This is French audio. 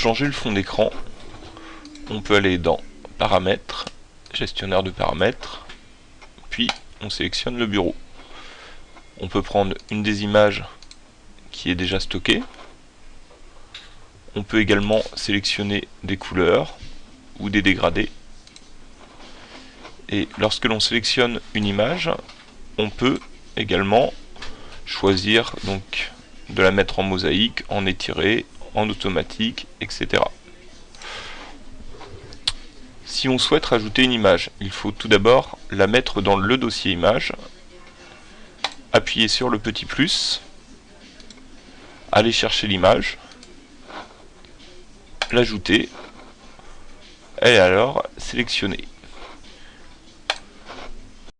changer le fond d'écran, on peut aller dans Paramètres, Gestionnaire de paramètres, puis on sélectionne le bureau. On peut prendre une des images qui est déjà stockée. On peut également sélectionner des couleurs ou des dégradés. Et lorsque l'on sélectionne une image, on peut également choisir donc de la mettre en mosaïque, en étiré, en automatique, etc. Si on souhaite rajouter une image, il faut tout d'abord la mettre dans le dossier image, appuyer sur le petit plus, aller chercher l'image, l'ajouter, et alors sélectionner.